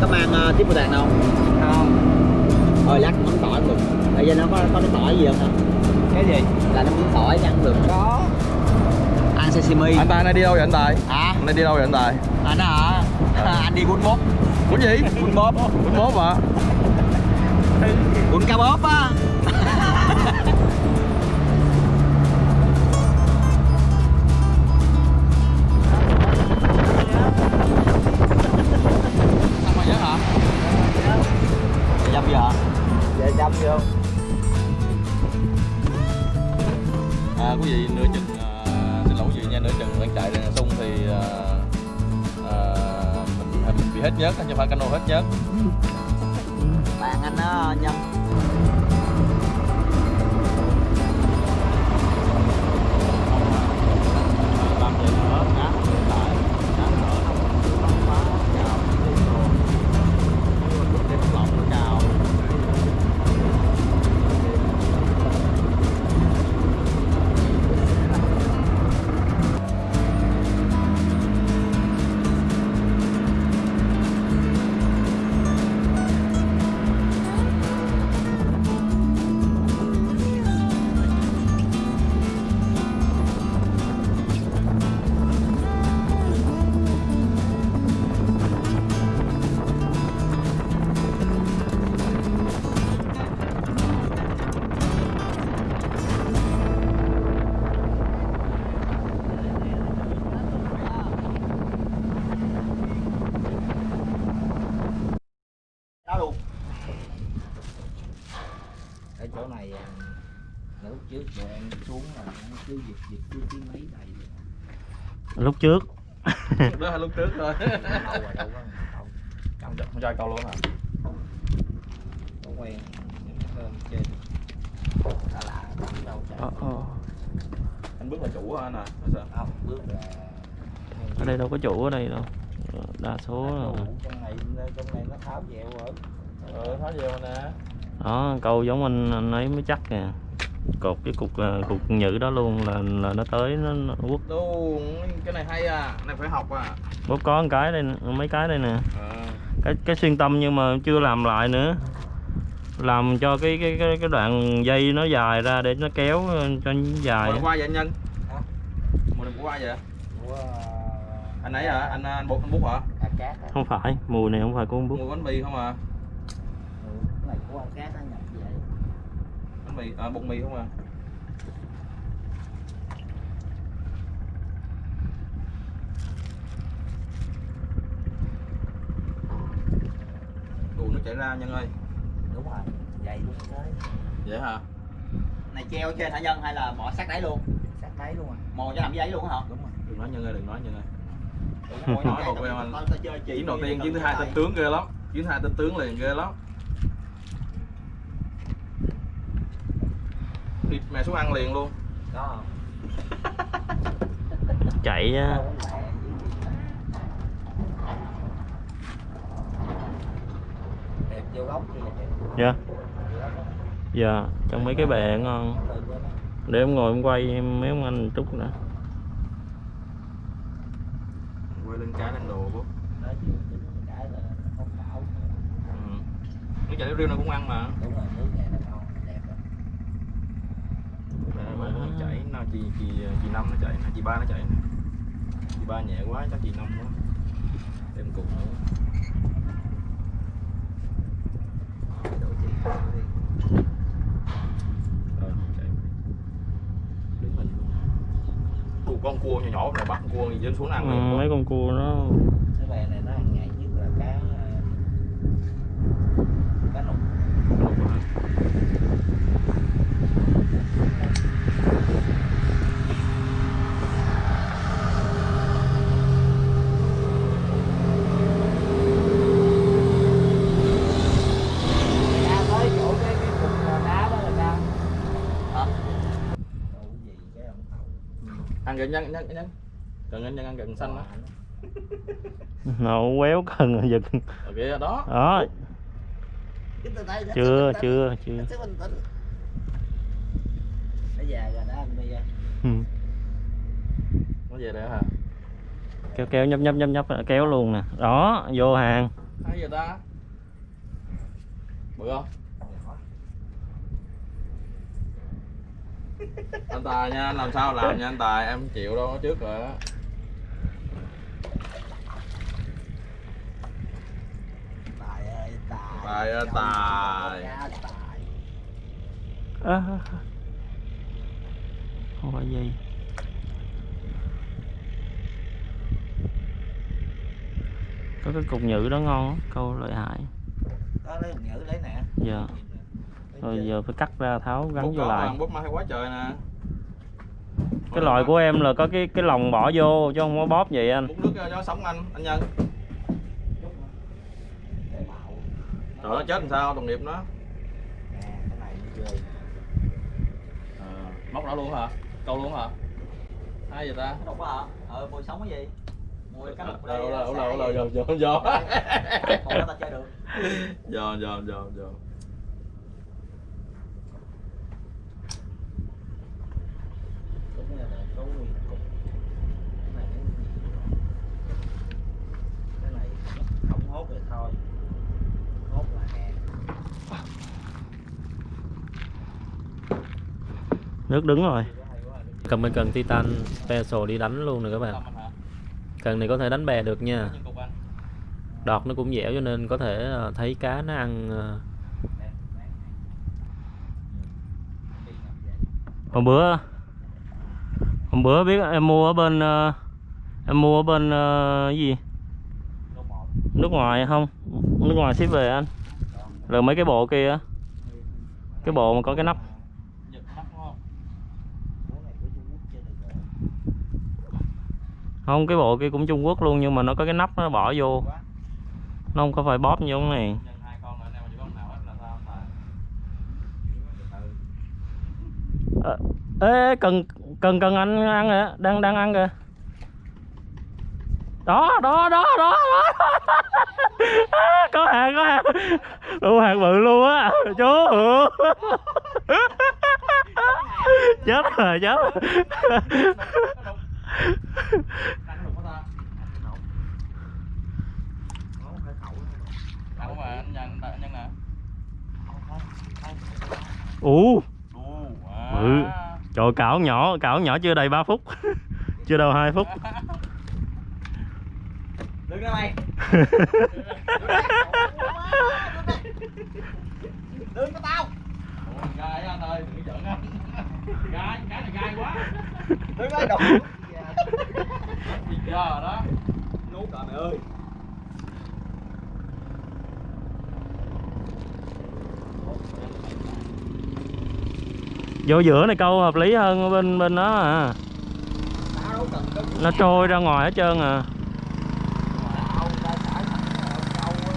có mang uh, tiếp tàn đâu không? Thôi lát mắm tỏi được. Bây giờ nó có có cái tỏi gì không hả cái gì? Là nó mắm tỏi ăn được. Có. Ăn sashimi anh tài này đi đâu vậy anh tài? À anh này đi đâu vậy anh tài? Anh hả? Anh đi bún bốt bún gì? Bún bóp. Bún bóp hả? Bún cá bóp á lúc trước. Lúc đó hay lúc trước thôi. Đâu rồi đâu có không ai câu luôn hả? Quen là ờ, ờ. anh bước là chủ hả anh à? Không bước là ở đây đâu có chủ ở đây đâu. Ờ, đa số là trong này trong này nó tháo dẹo rồi. Ừ tháo vô nè. Đó câu giống anh anh ấy mới chắc nè cột cái cục ờ, cục nhự đó luôn là là nó tới nó, nó quất luôn cái này hay à cái này phải học à quất có một cái đây mấy cái đây nè ờ cái cái xuyên tâm nhưng mà chưa làm lại nữa làm cho cái cái cái, cái đoạn dây nó dài ra để nó kéo ờ, cho nó dài Mùa qua vậy anh Nhân? Hả? Mùa này qua vậy? của Anh ấy hả? Anh anh bột anh bút hả? à, cát không phải mùi này không phải của con bút Mua bánh mì không à? Ừ, cái này của ăn cát về Bánh mì, à, bột mì không à? Đồ nó chảy ra Nhân ơi. Đúng rồi dày đúng thế. Vậy hả? này treo trên hả nhân hay là bỏ sát đáy luôn? Sát đáy luôn à. Mò cho nằm dưới đáy luôn hả? Đúng rồi. Đừng nói Nhân ơi, đừng nói Nhân ơi. Nói một em anh. Chuyến đầu tiên, chuyến thứ hai tên tướng ghê lắm. Chuyến thứ hai tên tướng liền ghê lắm Thịt mẹ xuống ăn liền luôn. Không chạy dạ. Dạ trong mấy cái bè ngon. Nó. để em ngồi em quay mấy ông anh chút nữa. Quay lên cái lên đồ bố. Nó cái ừ. Nước chả riêu này cũng ăn mà. Đúng rồi nước này nó ngon đẹp lắm Để mà nó chảy nào chị chị chị năm nó chảy nè chị ba nó chảy nè. Chị ba nhẹ quá chắc chị năm quá. Em cùng nữa con cua nhỏ nhỏ này bắt cua gì trên xuống ăn ừ, mấy con cua nó cái bè này nó ăn nhạy nhất là cá ờ, cá nục ra tới chỗ cái cái cục đá đó là ra Hả? Đâu có gì cái ông thầu ăn gần nhân nhân nhân cần nhân nhân gần xanh đó nó quéo cần giật ok đó. Đó. Cái từ đây, chưa chưa chưa. Nó già rồi đó anh bây giờ Ừ. nó về đây hả? Kéo kéo nhấp nhấp nhấp nhấp kéo luôn nè. Đó vô hàng. Hay giờ ta? Bự không anh tài nha anh làm sao làm nha anh tài em chịu đâu trước rồi á. Tài ơi tài. Tài ơi, tài. à, không phải gì. Có cái cục nhự đó ngon á, câu lợi hại. Đó lấy nhữ lấy nè. Giờ rồi giờ phải cắt ra tháo gắn vô lại. mà, bút mà hay quá trời nè. Cái loại của em là có cái cái lồng bỏ vô chứ không có bóp vậy anh. Bút nước cho nó sống anh anh nhân. Trời nó chết làm sao đồng nghiệp nó. À, móc nó luôn hả? Câu luôn hả? Hay giờ ta? Có hả? Ờ mùi sống cái gì? Mùi cá lục đâu đâu đâu đâu đâu giờ giờ còn đó ta chơi được. Giờ giờ giờ giờ đúng là có nguyên cục cái này cái này không hốt thì thôi hốt là hè nước đứng rồi. Cầm bên cần titan special đi đánh luôn nè các bạn. Cần này có thể đánh bè được nha. Đọt nó cũng dẻo cho nên có thể ờ, thấy cá nó ăn ờ. hôm bữa hôm bữa biết em mua ở bên ờ, em mua ở bên ờ, gì? Nước ngoài không? Nước ngoài ship về anh. Rồi mấy cái bộ kia cái bộ mà có cái nắp. Không, Cái bộ kia cũng Trung Quốc luôn, nhưng mà nó có cái nắp nó bỏ vô. Nó không có phải bóp như cái này. Ờ, ê, cần cần cần anh ăn kìa đang đang ăn kìa. Đó đó đó đó, đó. Có hàng có hàng. Đủ hàng bự luôn á chú. Chết rồi chết rồi. Ủ Bự. Trời cảo nhỏ cảo nhỏ chưa đầy 3 phút chưa đâu 2 phút Đứng ra mày. Đứng cho tao. gai á anh ơi đừng giận anh gai cái này gai quá Đứng đây đụng. giờ đó Nuốt rồi mày ơi vô giữa này câu hợp lý hơn bên bên đó à. Nó trôi ra ngoài hết trơn à Tao ta xả thẳng ở câu á.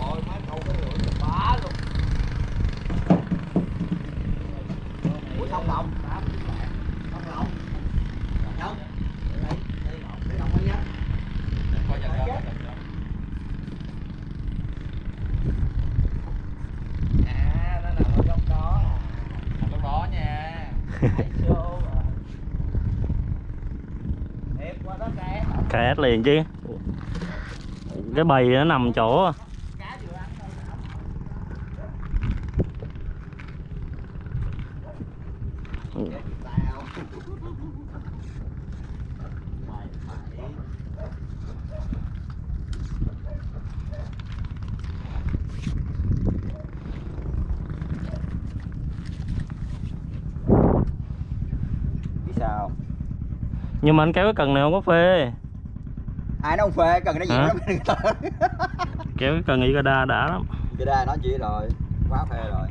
Rồi má câu cái lưỡi bá luôn. Ủa thông động. Thông động. Nhớ. Đây, đây ngọc, đây ngọc nhá. coi giật ra À, nó nằm ở góc đó à. lúc đó nha Thấy show à. Đẹp quá đó cá liền chứ cái bầy nó nằm chỗ sao? nhưng mà anh kéo cái cần này không có phê Ai nó không phê, cần nó gì lắm. kéo cái cần Igada đã lắm Cái đây nó chỉ rồi, quá phê rồi.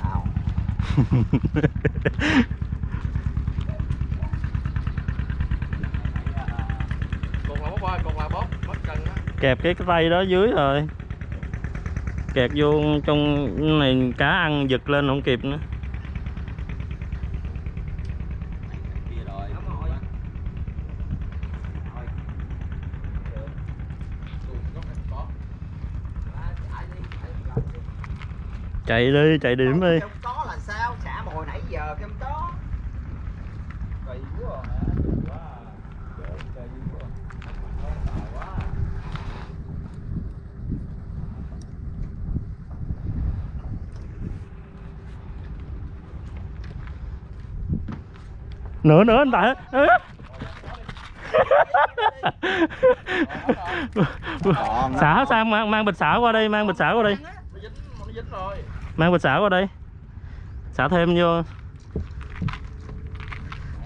Tao kẹp cái tay đó dưới rồi kẹt vô trong này cá ăn giật lên không kịp nữa. Chạy đi, chạy điểm đi Không có là sao xả mồi nãy giờ không có cây quá à quá à Trời, cây quá à. Tào quá à nữa nữa anh tại xả sang mang mang bịch xả qua đây mang bịch xả qua đây. Nó dính nó dính rồi. Mang bịch xả qua đây. Xả thêm vô.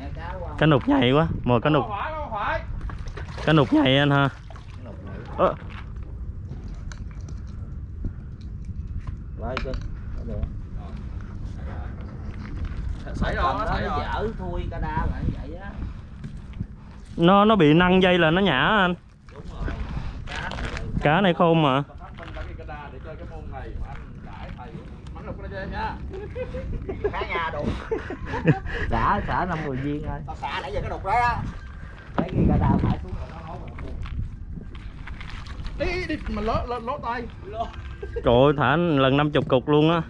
Mẹ cá qua. Cá nục nhầy quá. Mồi cá nục. Không phải không phải. Cá nục nhầy anh ha. Ơ, xảy rồi nó xảy nó rồi dở thui ca đa lại như vậy á. Nó nó bị năng dây là nó nhả anh. Đúng rồi cá cá này khôn mà. Tao phát minh ra cái Canada để chơi cái môn này mà anh đãi thầy. Mắng được cái đó nha. Cá nhà đục. Xả xả năm mười viên thôi. tao xả nãy giờ cái đục đó á. Thấy cái ca đa phải xuống rồi nó đi đi mà ló ló, ló tay. Trời ơi thả lần 50 cục luôn á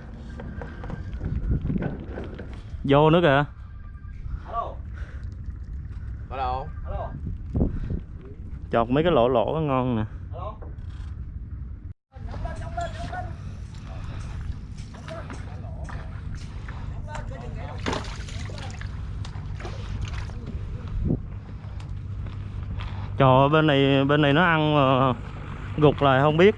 vô nữa kìa. Đâu alo chọt mấy cái lỗ lỗ ngon nè. Alo trời ơi, bên này bên này nó ăn mà gục lại không biết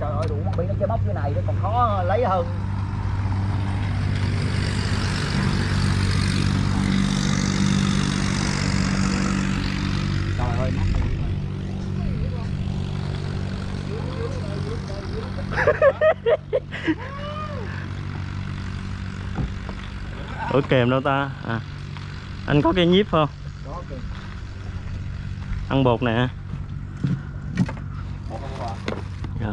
trời ơi chơi bóc như này nó còn khó lấy hơn. Trời ơi ủa kèm đâu ta? À anh có cây nhíp không? Ăn bột nè. Một không qua Dạ.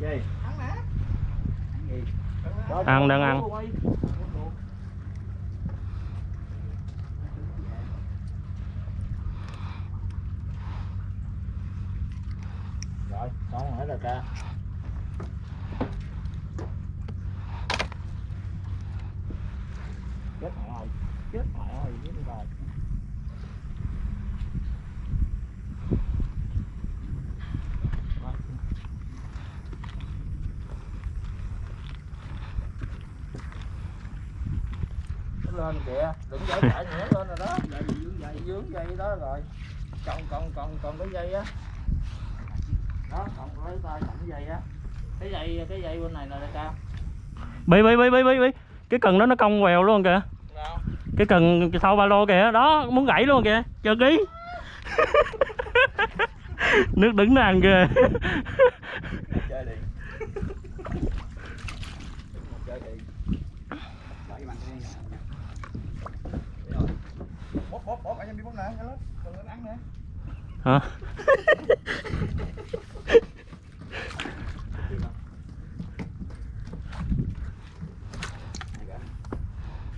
Gì? Ăn đang ăn Rồi, xong hết rồi ca. Chết mẹ ơi. Chết mẹ ơi, chết rồi. Nó lên kìa, đừng dây chạy nữa lên rồi đó. Dây dướng dây dướng dây đó rồi. Còn còn còn còn cái dây á. Đó, còn lấy tay cầm cái dây á. Cái dây cái dây bên này nè đại ca. bí bí bí bí bí bí cái cần đó nó cong quèo luôn kìa nào cái cần sau ba lô kìa đó muốn gãy luôn kìa chờ ký nước đứng ăn kìa chơi đi chơi đi Đợi mặt đi bóp bóp bóp anh em đi bóp nè nhanh lên đừng lên ăn nè hả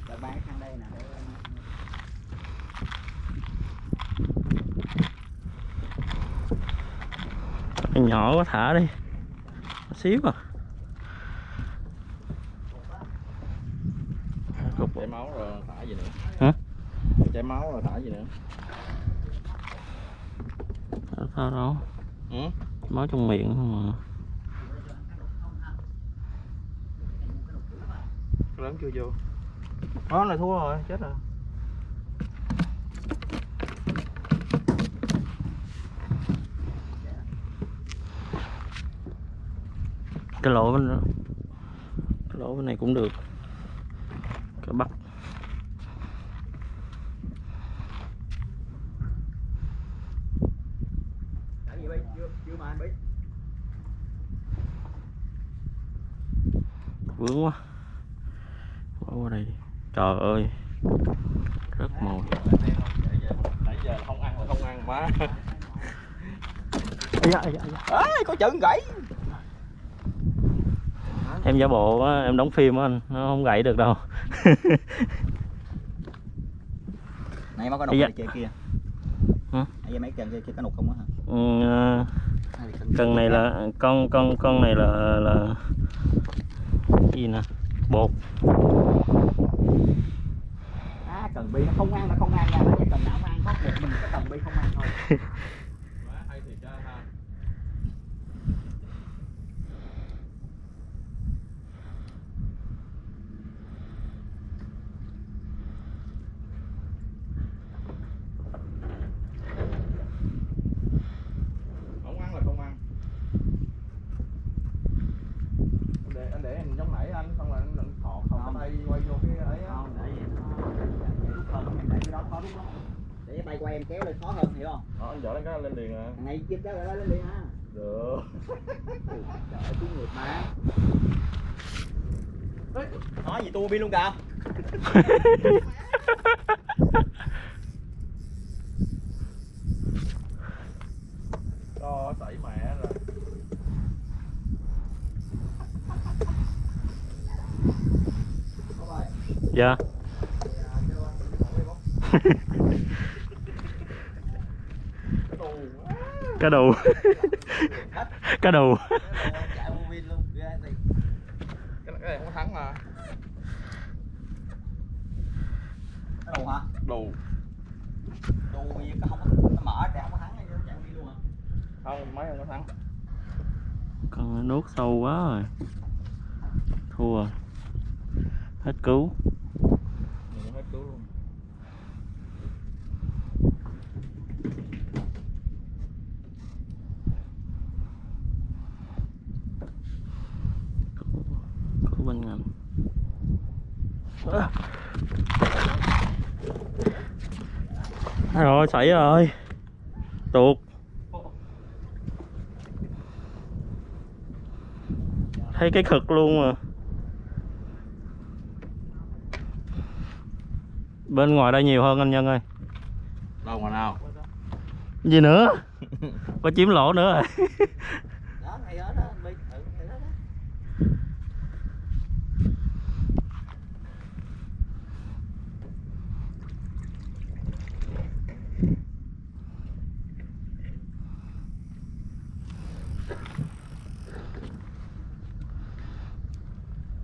Rồi bán sang đây nè để Con nhỏ quá thả đi. Xíu à. Cục chảy máu rồi thả gì nữa? Hả? Chảy máu rồi thả gì nữa? Sao đâu? Ừ máu trong miệng không mà lớn chưa vô? Đó này thua rồi chết rồi cái lỗ bên cái lỗ bên này cũng được. Cái Bi. vướng quá. Bỏ qua đây. Đi trời ơi. Rất mồi nãy giờ không ăn là không ăn da. Ê, có chân gãy em giả bộ á, em đóng phim á anh nó không gãy được đâu Nãy mới có nục kia kia. Hả? Nãy mấy cần kia kia có nục không á hả? ừ, à, cần này là con con con này là là gì nè bột À cần bi nó không ăn là không ăn nha, tại vì cần nào ăn, có một mình cái cần bi không ăn thôi. má hay thiệt ra ha không ăn là không ăn Anh để anh để em giống nãy anh xong rồi anh định thọ không Không. cái tay quay vô cái ấy á Không, để vậy nó dễ rút hơn, em để cái đó khó rút lắm. Để cái tay của em kéo lên khó hơn, hiểu không? đó anh dở lên cái lên liền à Thằng này kéo lại lên liền ha. được Trời ơi, ngược mà. Nói gì tua bi luôn kìa. cho sảy mẹ rồi Có rồi. dạ cá đù cá thì. cái cái này không có thắng mà Cái đầu hả? gì cái không nó mở để không có thắng hay nó chạy pin luôn hả? không mấy không có thắng con nuốt sâu quá rồi thua hết cứu mình hết cứu luôn cứu bên ngầm rồi xảy rồi? Tuột. Thấy cái khực luôn mà bên ngoài đây nhiều hơn anh nhân ơi. Đâu mà nào? Gì nữa? Có chiếm lỗ nữa rồi Đó, ngay đó đó, bi. Ừ, ngay đó đó.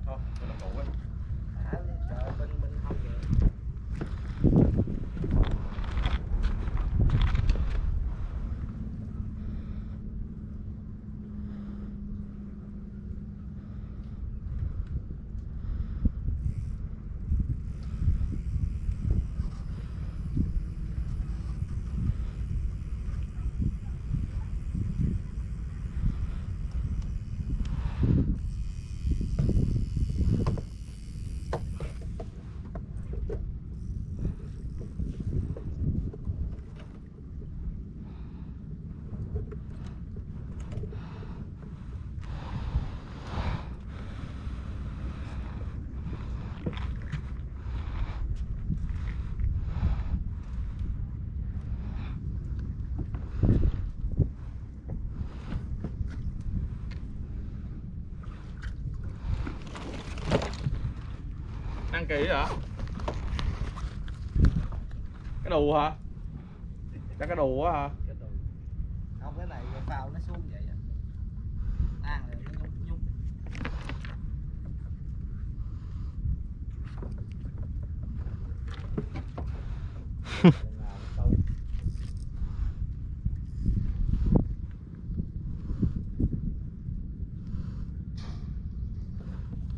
thôi cho nó cũ ấy à, trời bên bên không kìa kỳ hả cái đù hả? Chắc cái đù quá hả? Cái Không, cái này phao nó xuống vậy. Ăn rồi nó nhúc nhúc.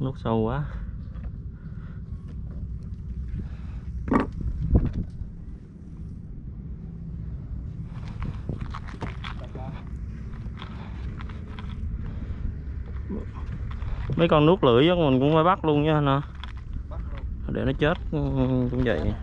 nút sâu quá mấy con nuốt lưỡi á mình cũng phải bắt luôn nha nè để nó chết ừ, cũng vậy.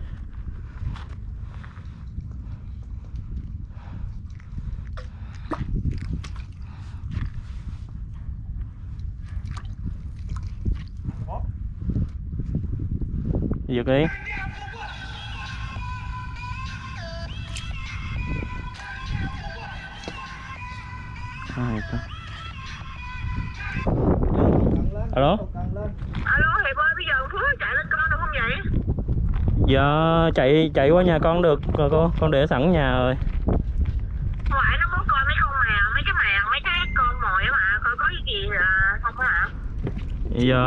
Giật đi chạy chạy qua nhà con được rồi cô con để sẵn nhà rồi Ngoại nó muốn coi mấy con mèo, mấy cái mèo, mấy cái con mồi mà, coi có gì không hả? giờ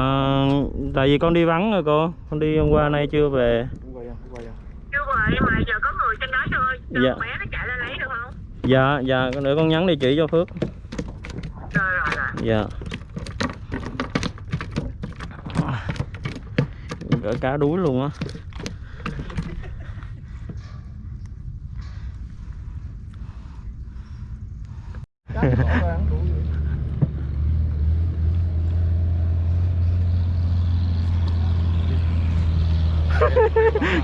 tại vì con đi vắng rồi cô con đi hôm qua nay chưa về Chưa về, mà giờ có người trên đó cho, cho Dạ. bé nó chạy lên lấy được không? dạ dạ để con nhắn địa chỉ cho phước Rồi, rồi, rồi. dạ Gỡ cá đuối luôn á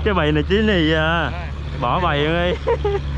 cái bầy này chín này à bỏ bầy đi.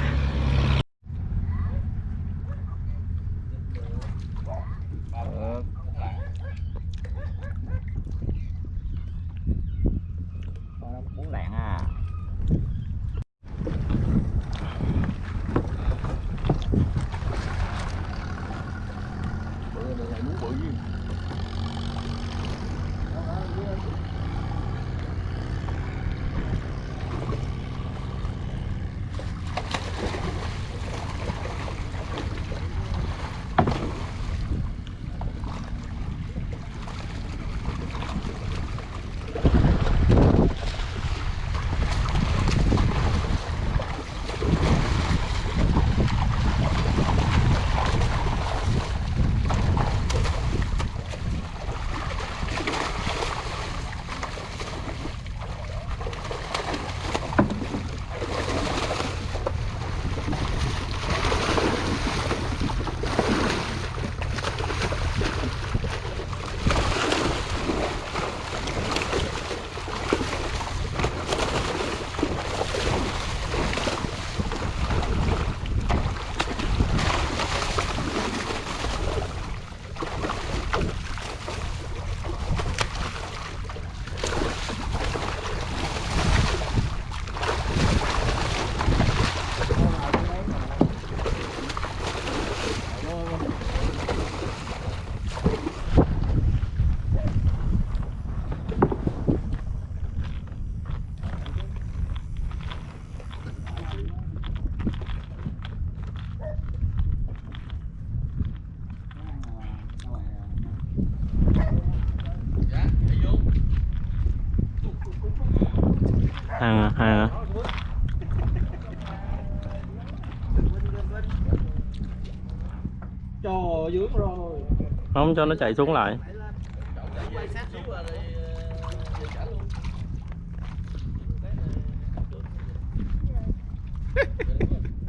không cho nó chạy xuống lại.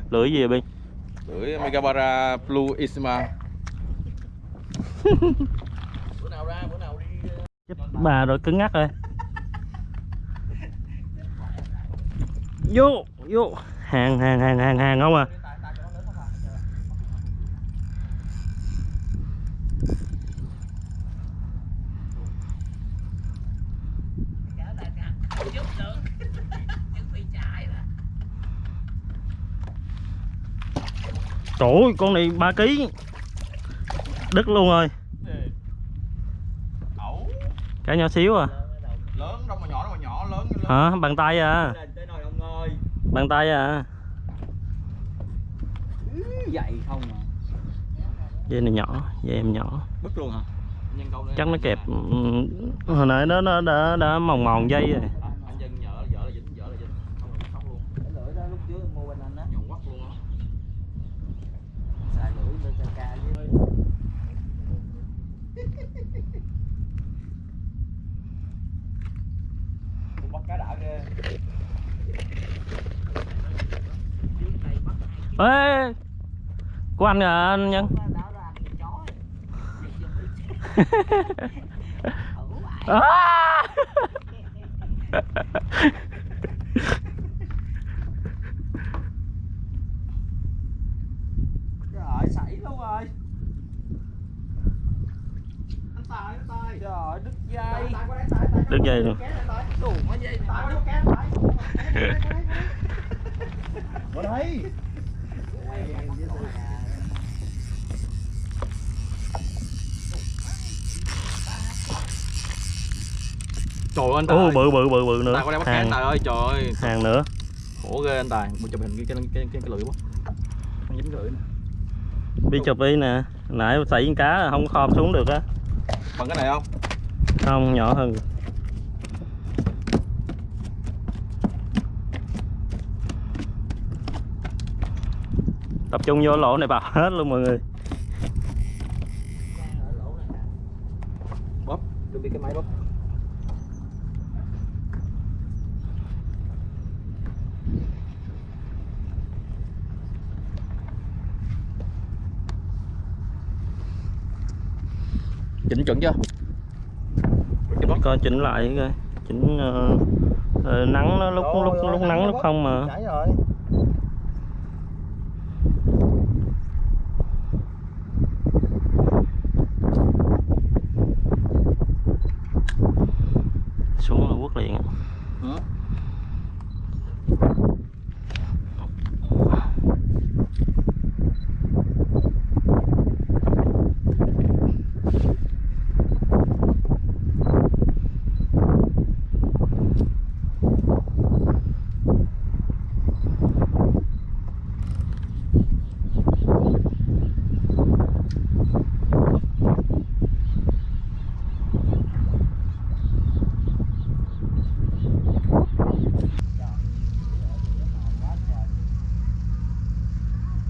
Lưỡi gì vậy lưỡi Megabara Blue Isma. Bữa nào ra bữa nào đi Chết bà rồi cứng ngắc rồi. Vô vô. Hàng hàng hàng hàng hàng không à Trời ơi, con này 3 kg Đứt luôn rồi. Cá nhỏ xíu à? Lớn đâu mà nhỏ đâu mà nhỏ lớn Hả? Bàn tay à. Bàn tay à? Vậy không à. Dây này nhỏ, dây em nhỏ. Bứt luôn hả? Chắc nó kẹp ừ, Hồi nãy nó đã, đã, đã mòn mòn dây rồi anh à anh nhân à! Trời xảy luôn rồi Trời đứt dây Đứt dây luôn Bỏ đây trời ơi anh tài. ô bự bự bự bự nữa. Tài qua đây bắt hàng. tài ơi trời ơi. Hàng nữa. Khổ ghê anh tài. Một chụp hình cái cái cái cái, cái lưỡi quá. Không dính lưỡi nè. Đi chụp đi nè. Nãy xảy con cá không khom xuống được á. Bằng cái này không? Không nhỏ hơn. Tập trung vô lỗ này bào hết luôn mọi người. Bóp đừng bị cái máy bóp chỉnh chuẩn chưa bóp. coi chỉnh lại coi chỉnh ờ, ờ, nắng nó lúc lúc lúc nắng lúc không mà chảy rồi xuống là quất liền á. Ừ.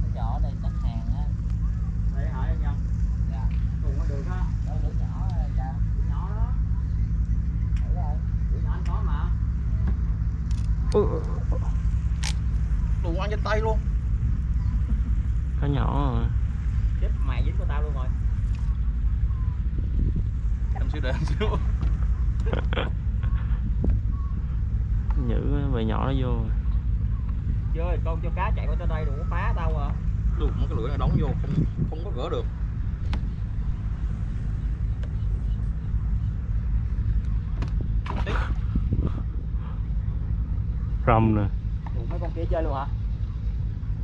Cái nhỏ đây chắc hàng á đây hả em nhầm dạ cùng có được á đâu lửa nhỏ đây cha nhỏ đó thử đây Bữa nhỏ anh có mà Đụng ăn trên tay luôn. Cá nhỏ rồi. chết mày dính của tao luôn rồi. Em xíu để em xíu. Giữ bầy nhỏ nó vô chơi con cho cá chạy qua tới đây đừng có phá tao à. Đụng cái lưỡi này đóng vô không không có gỡ được. Rầm nè. Mấy con kia chơi luôn hả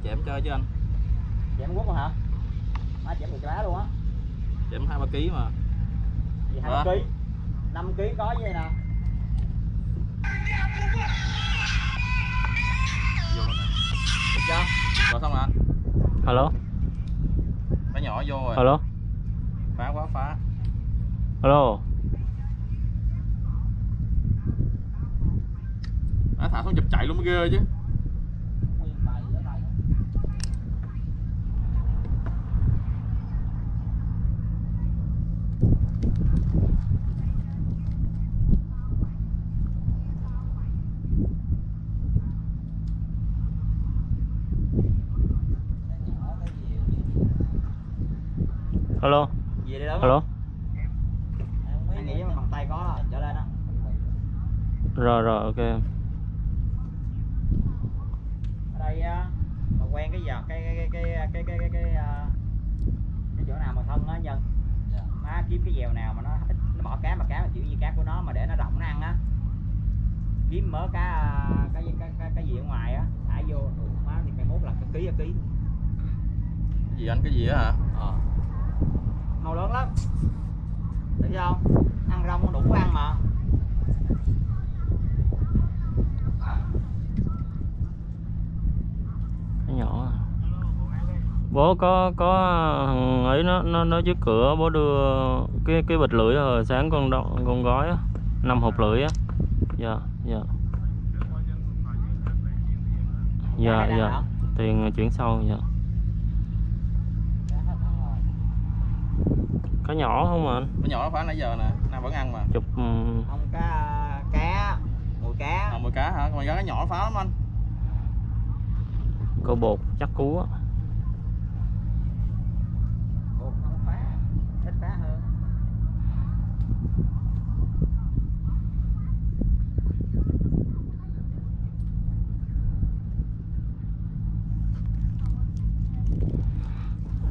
chém chơi chứ anh? Chém luôn hả? Má chém được cá luôn á. Chém hai ba ký mà. Gì hai ký. Năm ký có vậy nè. Vô nè. Được chưa? Rồi xong rồi anh. Alo cái nhỏ vô rồi. Alo phá quá phá. Alo Nó thả xuống chụp chạy luôn mới ghê chứ alo rồi rồi ok. Ở đây mà quen cái giọt cái cái cái cái cái cái, cái, cái, cái chỗ nào mà thân á nhân? Dạ. Má kiếm cái dèo nào mà nó nó bỏ cá mà cá mà kiểu gì cá của nó mà để nó rộng nó ăn á. Kiếm mớ cá à, cái cái cái, cái gì ở ngoài á thả vô. Má thì mày mốt là cái ký cái ký gì anh cái gì á hả? Màu lớn lắm. Thấy không? Ăn rong đủ ăn mà. Cái nhỏ à. bố có có ấy nó nó nó trước cửa bố đưa cái cái bịch lưỡi rồi sáng con đo, con gói á năm hộp lưỡi á. Dạ dạ. Dạ dạ. Tiền chuyển sau dạ Cá hết ăn rồi. Cá nhỏ không mà anh? Cái nhỏ nó phá nãy giờ nè. Nam vẫn ăn mà. Chụp ừm, không cá cá. Mùi cá. À, mồi cá hả? Mồi cá cái nhỏ phá lắm anh. Câu bột chắc cú á Ủa, không phá thích phá hơn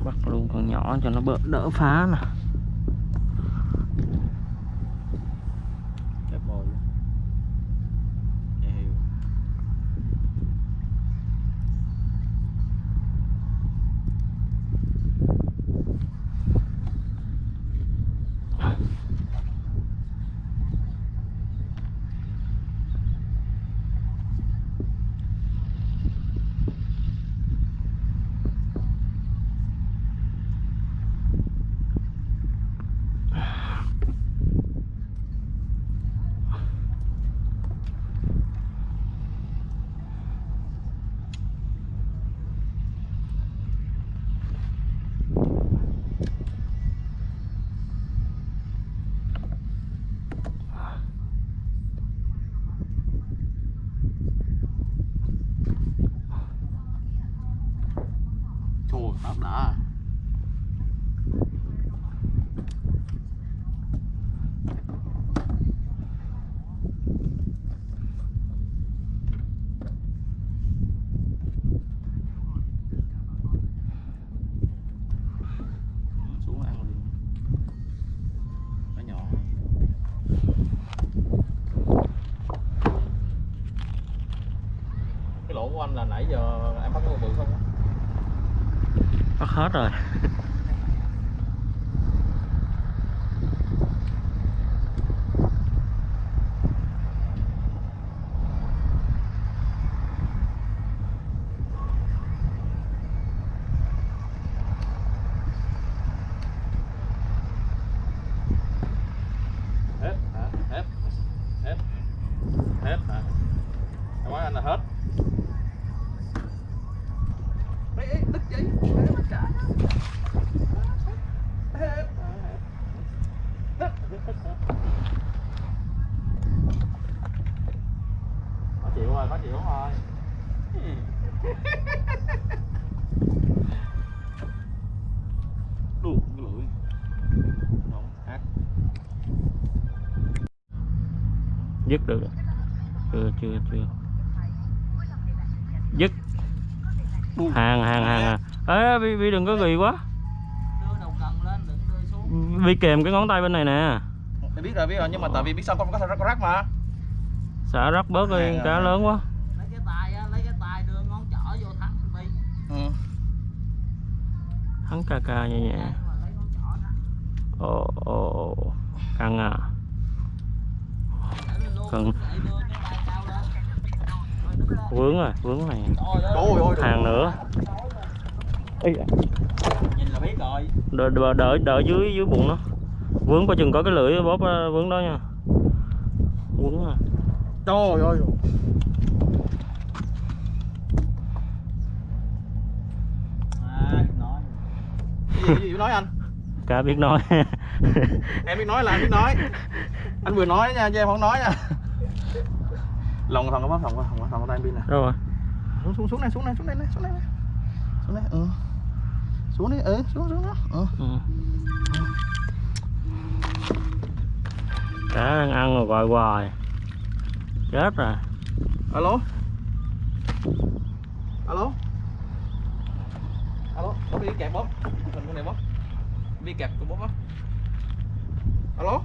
bắt luôn con nhỏ cho nó bỡ, đỡ phá nè nãy giờ em bắt con bự không á? bắt hết rồi. Hết hả? Hết. Hết. Hết hả? Nói anh là hết Ê, ê, đứt dây Ê, bắt trả. Hết, hết. Hết, hết, hết, hết. khó chịu rồi khó chịu rồi đủ cái lưỡi Đúng, hát dứt được chưa chưa chưa dứt hàng hàng hàng à bi, bi đừng có ghi quá. Đưa đầu cần lên đừng đưa xuống bi kèm cái ngón tay bên này nè. Em biết rồi biết rồi nhưng mà tại vì biết sao con có thể rắc rắc mà. Xả rắc bớt đi cá lớn quá. Lấy cái tay á lấy cái tay đưa ngón trỏ vô thắng bi ừ. hắn ca ca nhẹ nhẹ. Mà lấy ngón trỏ thắng ồ ồ căng à. Cần. vướng rồi vướng này Trời ơi. Hàng nữa Da, nhìn là biết rồi đợi, đợi, đợi, đợi dưới dưới bụng nó. Vướng coi chừng có cái lưỡi bóp ờ, vướng đó nha. Vướng à. Trời ơi. À nói Cái gì, cái gì nói. Anh cá biết nói. Em biết nói là anh biết nói. Anh vừa nói nha chứ em không nói nha. Lòng thằng có bắp thằng có thằng có thằng có tay pin nè. Đâu rồi? Xuống xuống xuống này xuống này xuống này xuống này này. xuống này. Ừ xuống đi. Ừ xuống xuống đó. Ừ. ừ. cá đang ăn rồi gọi hoài. Chết rồi. Alo? Alo? Alo? Bóp đi kẹp bóp. Mình con này bóp. Đi kẹp con bóp á. Alo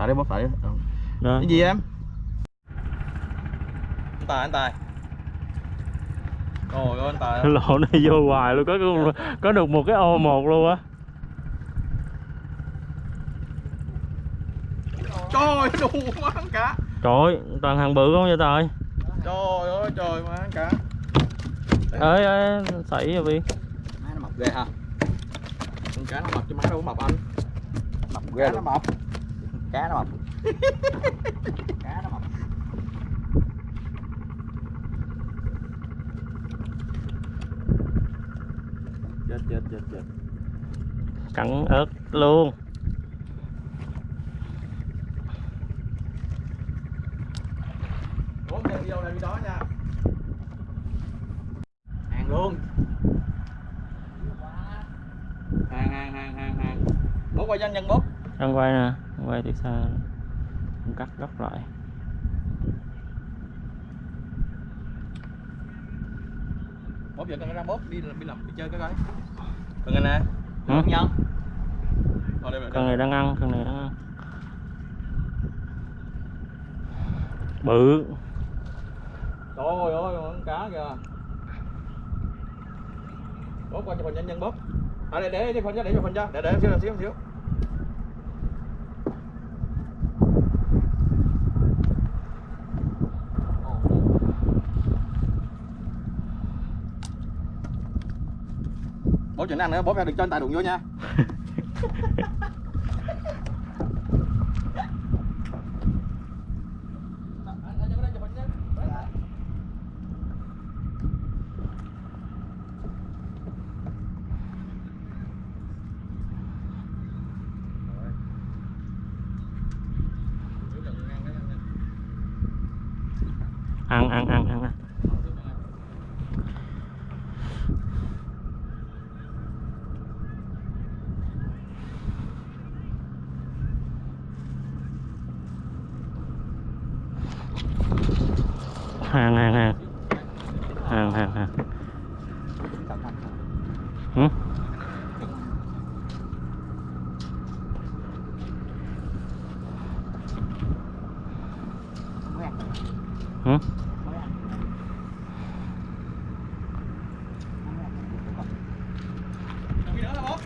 xả đi bóp đi ừ. đó. Cái gì em? Anh tài anh tài. Trời ơi anh tài lỗ này vô hoài luôn có có được một cái ô một luôn á. Trời ơi đủ má ăn cá trời ơi toàn hàng bự không vậy trời trời ơi trời má ăn cá ơi ơi xảy rồi bi má nó mập ghê ha. Con cá nó mập chứ má đâu có mập anh. Mập ghê nó mập cá nó mập cá nó mập chết chết chết chết. Cắn ớt luôn. Bốn đem video này đó nha. Hàng luôn. Hàng hàng hàng hàng hàng. Bố quay nhanh nhân bố đang quay nè quay từ xa cắt góc lại. Bố giờ cần ra bố đi đi làm đi chơi cái coi. Cần anh nè. Không nhân con này đang ăn con này đang ăn. Bự. Trời ơi con cá kìa. Bố qua cho phần nhanh nhân bố à để để để phần cho để cho phần cho. Để để xíu xíu xíu chuyện ăn nữa bố ra đừng cho anh tài đụng vô nha ăn ăn ăn ăn ăn hàng hàng hàng hàng hàng hàng ừ? Ừ? Cần cái nữa hả bố?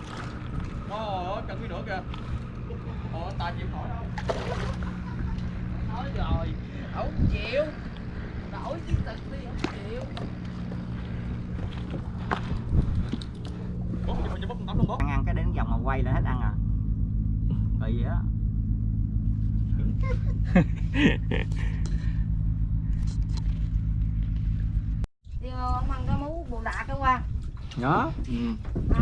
Ồ, cần cái nữa kìa. Ồ, anh Tài chịu nổi đâu. nói rồi không chịu đổi chiến thực đi không chịu Bố, cho cho bố con tắm luôn bố. ăn ăn cái đến vòng mà quay lên hết ăn à kỳ vậy đó đi ông ăn cái mú bùn đạ cái qua đó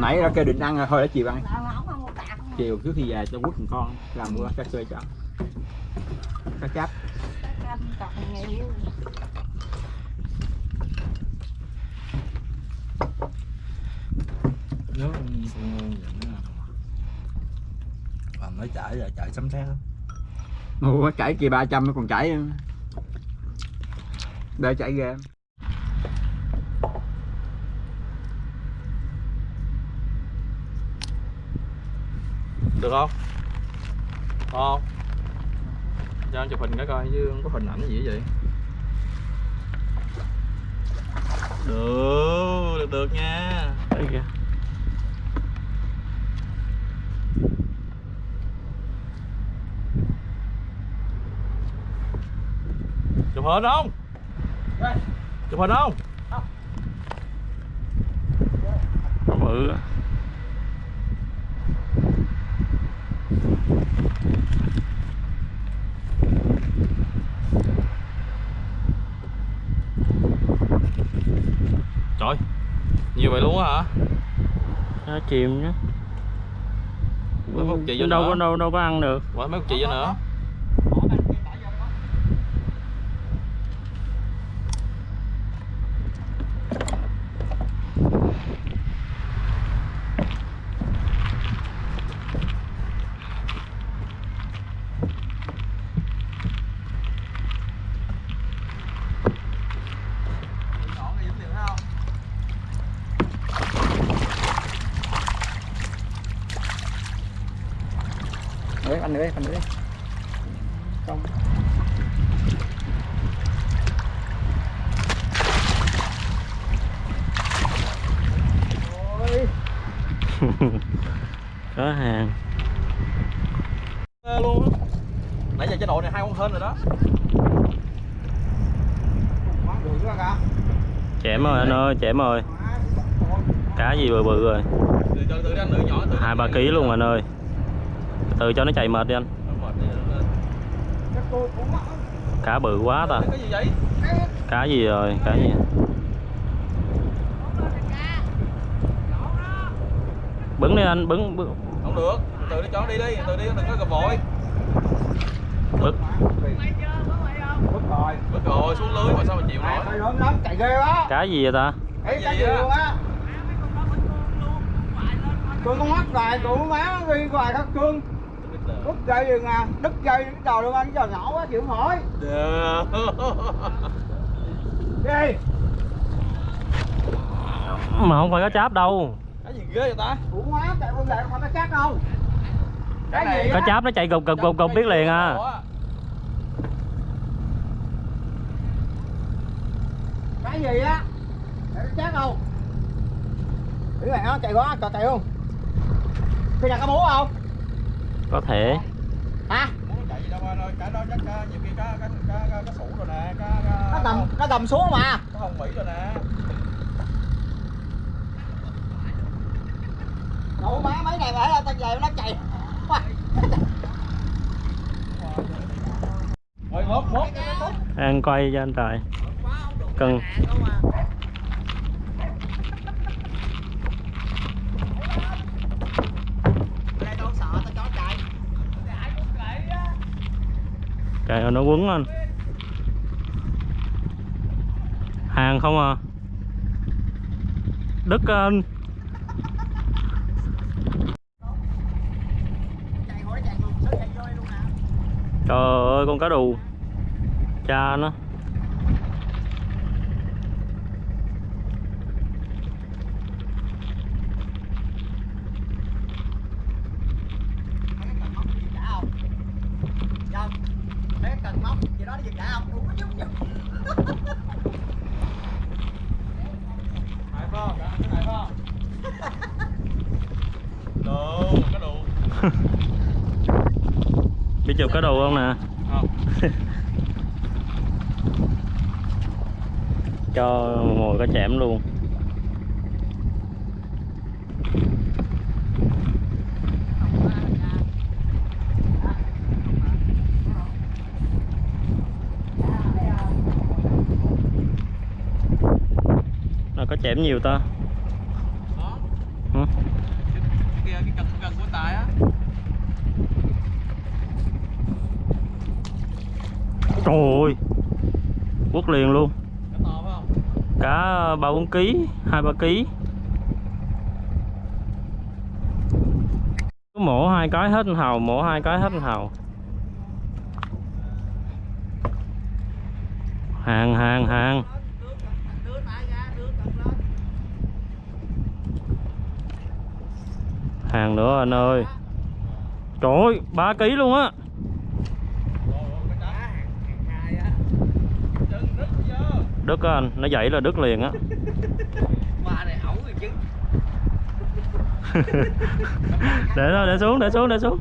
nãy ra kêu định ăn rồi thôi đã chiều ăn. Không không chiều trước khi về cho quất một con làm bữa cá xơi cho. Cá chép còn nó chảy là chảy sấm sét Ủa chảy kia 300 nó còn chảy để chảy ghê Được không? Không. Cho anh chụp hình cái coi chứ không có hình ảnh gì vậy. Được, được được nha. Đấy kìa. Chụp hình không? Chụp hình không? Nó bự á. Trời. Nhiều vậy luôn á hả? Nó chìm nhá Mấy phút chị vô đâu nữa. có đâu đâu có ăn được Quả mấy chị vô nữa. Đấy, anh nữa anh nữa không có hàng Ê, luôn á. Nãy giờ chế độ này hai con hên rồi đó. chẻm anh ơi cá gì bự bự rồi Từ từ từ đi anh nữ nhỏ từ. hai ba ký luôn anh ơi từ từ cho nó chạy mệt đi anh cá bự quá ta Cái gì vậy? cá gì rồi cá gì bứng đi anh bứng, bứng. Không được. Từ từ đi cho đi đi, từ đi đừng có gặp vội. bức Bức rồi Bớt rồi xuống lưới mà sao mà chịu nổi. Thôi lớn lắm chạy ghê quá cá gì vậy ta Ê, Cái cái gì gì á? luôn á Cương con mắt rồi, tụi má ghi hoài khắc cương Đứt dây rồi nè, đứt dây cái đầu luôn anh, cái đầu nhỏ quá chịu không nổi Đi. Mà không phải cá cháp đâu. Cái gì ghê vậy ta? Tụi má chạy con lại không phải chắc đâu. Cái gì cá á? cháp nó chạy gục gục gục gục biết liền à. Cái gì á? Nó chắc không? Cái này nó chạy quá, chạy không? Khi nào có bố không? có thể Hả? Nó chạy gì đâu anh ơi, cái đó chắc cá, nhiều khi cá cá cá cá, cá sủ rồi nè, cá cá Nó tầm, nó tầm xuống mà cá hồng mỹ rồi nè. Đủ má mấy này phải tao về nó chạy Rồi mốt mốt. ăn quay cho anh tài cần đây tao sợ tao cho chạy trời ơi, nó quấn anh hàng không à? Đứt anh trời ơi, con cá đù. Cha nó phải không đồ có đồ biết chụp cá đồ không nè? Không. Cho mồi cá chẽm luôn. Nó có chẽm nhiều ta đó Hả? cái kia cái cần cần của tài á trời ơi quất liền luôn nó to phải không cá ký, hai ba ký. Cứ mổ hai cái hết hào, mổ hai cái hết hào. Hàng hàng hàng. Hàng nữa anh ơi. Trời ơi, ba ký luôn á đứt á anh nó dậy là đứt liền á. Ba này ẩu rồi chứ. Để đó để xuống để xuống để xuống.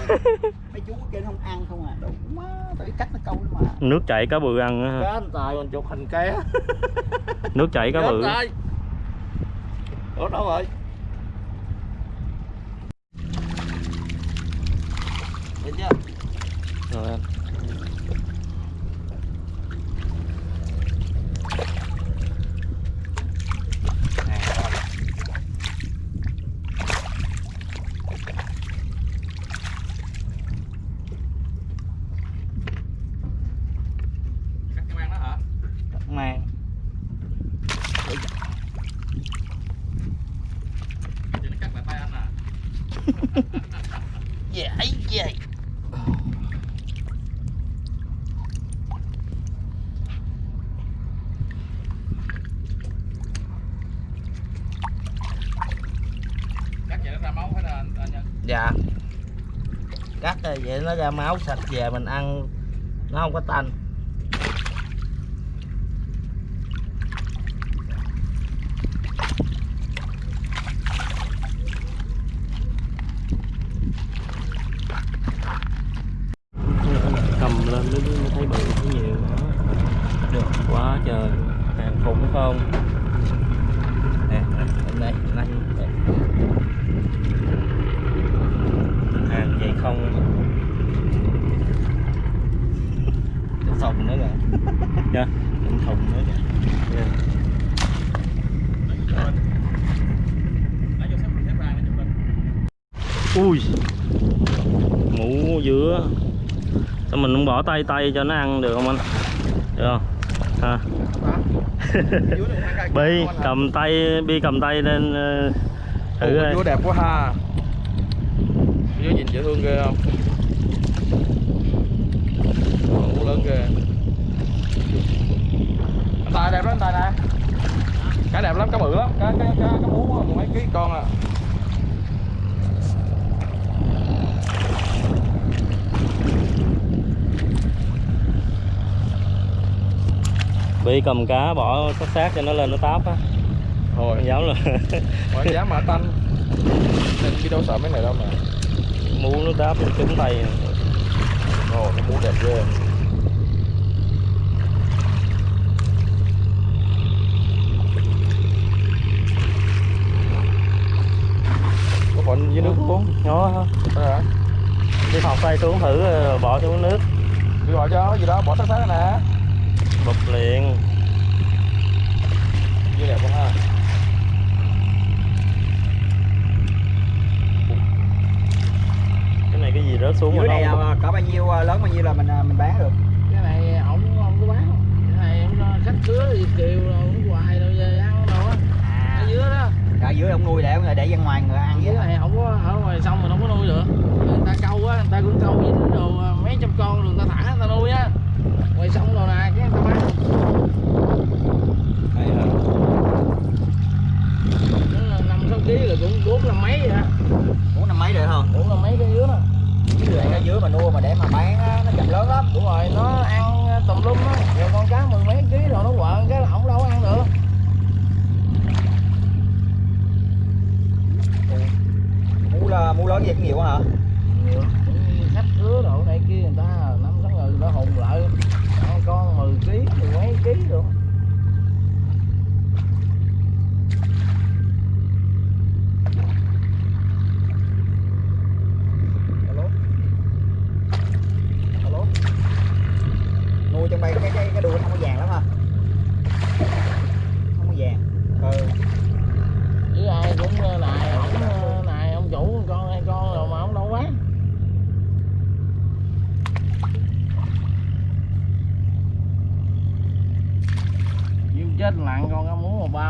Mấy chú trên không ăn không à? Đúng quá tại cách nó câu mà. Nước chảy cá bự ăn á. Cá tài còn chụp hình ké. Nước chảy cá cá bự. Ủa đâu rồi chưa? rồi anh cắt cái mang đó hả Mang chị nó cắt lại tay anh à Dễ dễ cắt vậy nó ra máu hết rồi anh, anh nhân Dạ Cắt rồi vậy nó ra máu sạch về mình ăn. Nó không có tanh. Cầm lên mới mới thấy bự thấy nhiều đó được quá trời. Hàng khủng không? Nè, nè, đây, đây, đây. hàng vậy không Cái thùng nữa kìa. Dạ. Cái thùng nữa kìa. Lên ui. Ngủ giữa sao mình không bỏ tay tay cho nó ăn được không anh? Được không? Ha bi cầm tay bi cầm tay lên ờ, thử Ủa, coi. vú đẹp quá ha. Vú nhìn dễ thương ghê không vú lớn ghê anh tài đẹp lắm anh tài nè cá đẹp lắm cá bự lắm cá cá cá cá mười mấy ký con à bi cầm cá bỏ sát sát cho nó lên nó táp á. Thôi. Dám là mà dám mà tanh. Nên chứ đâu sợ mấy này đâu mà. Muốn nó táp nó trúng tay ồ nó mũ đẹp ghê. Có phần dưới nước luôn nhỏ hả? Đi học tay xuống thử rồi bỏ xuống nước. Đi gọi cho gì đó bỏ sát sát nè. Bụp liền. Như đẹp quá ha cái này cái gì rớt xuống dưới này nó à, có bao nhiêu à, lớn bao nhiêu là mình à, mình bán được? Cái này ổng không có bán Cái này khách cứa thì kiều rồi ổng hoài rồi về ăn đâu á. Ở dưới đó. Ở dưới ông nuôi để ông để ra ngoài người ăn Dưới này không có ở ngoài sông mình không có nuôi được. Người ta câu á, người ta cũng câu với đồ à, mấy trăm con rồi người ta thả người ta nuôi á. Ngoài sông đồ nè, cái người ta bán. Năm sáu ký là cũng bốn năm mấy vậy á bốn năm mấy được không Bốn năm mấy cái dưới đó nó dưới mà nuôi mà để mà bán á, nó chậm lớn lắm. Đúng rồi nó ăn ờ, tùm lum á. Nhiều con cá mười mấy ký rồi nó quợn cái là không đâu ăn được. Mú là mú lớn gì cũng nhiều quá hả? Nhiều khách hứa đồ này kia người ta năm sáu người nó hùng lại.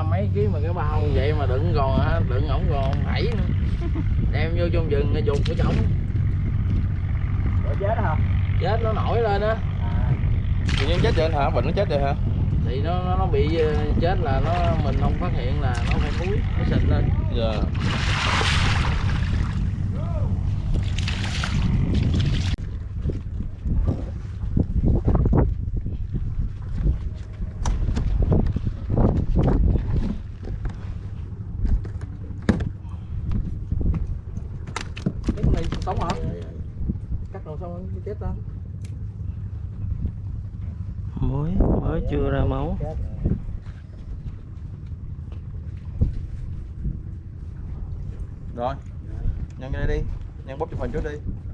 mấy ký mà cái bao vậy mà đựng còn đựng ổng còn bảy nữa. Đem vô trong rừng cái chuột của chồng. Rồi chết hả? Chết nó nổi lên á. À. tự chết rồi hả? Bệnh nó chết rồi hả? Thì nó nó, bị ờ, chết là nó mình không phát hiện là nó phải thúi nó sình lên. Yeah. mình trước đi